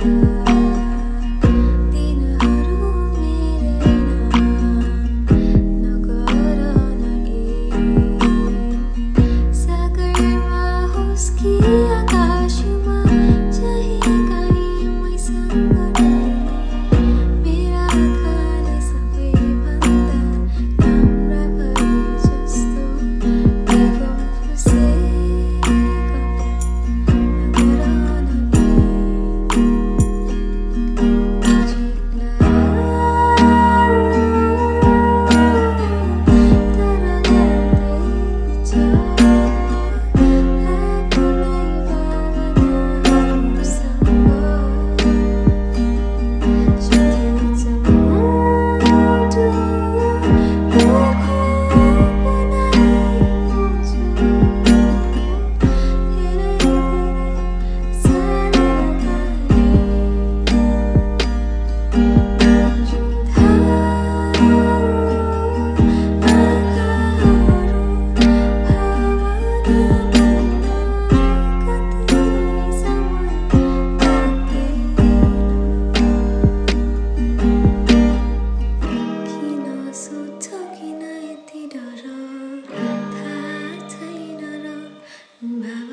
Thank you. Bye.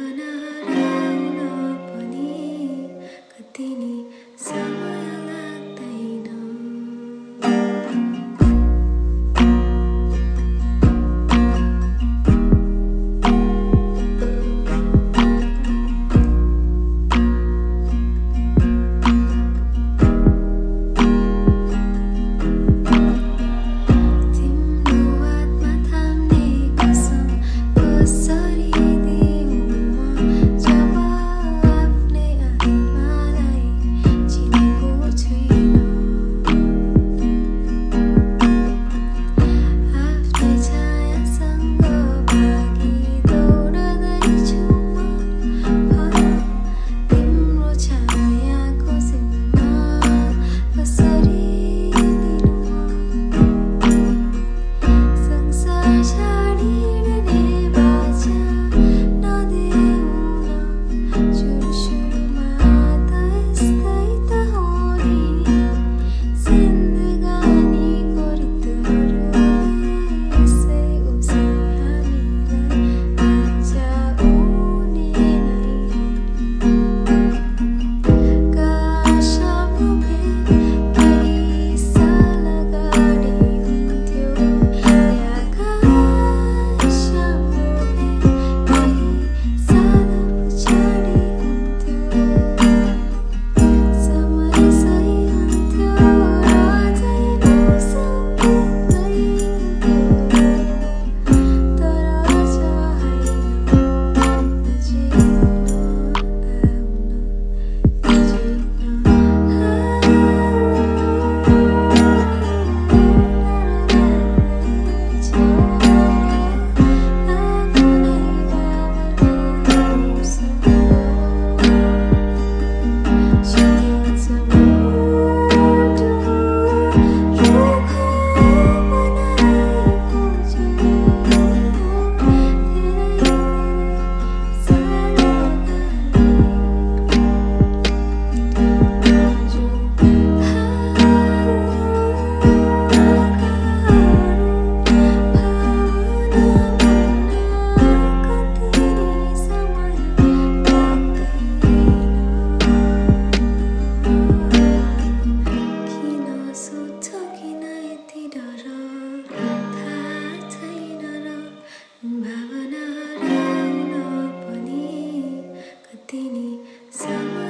sunny summer.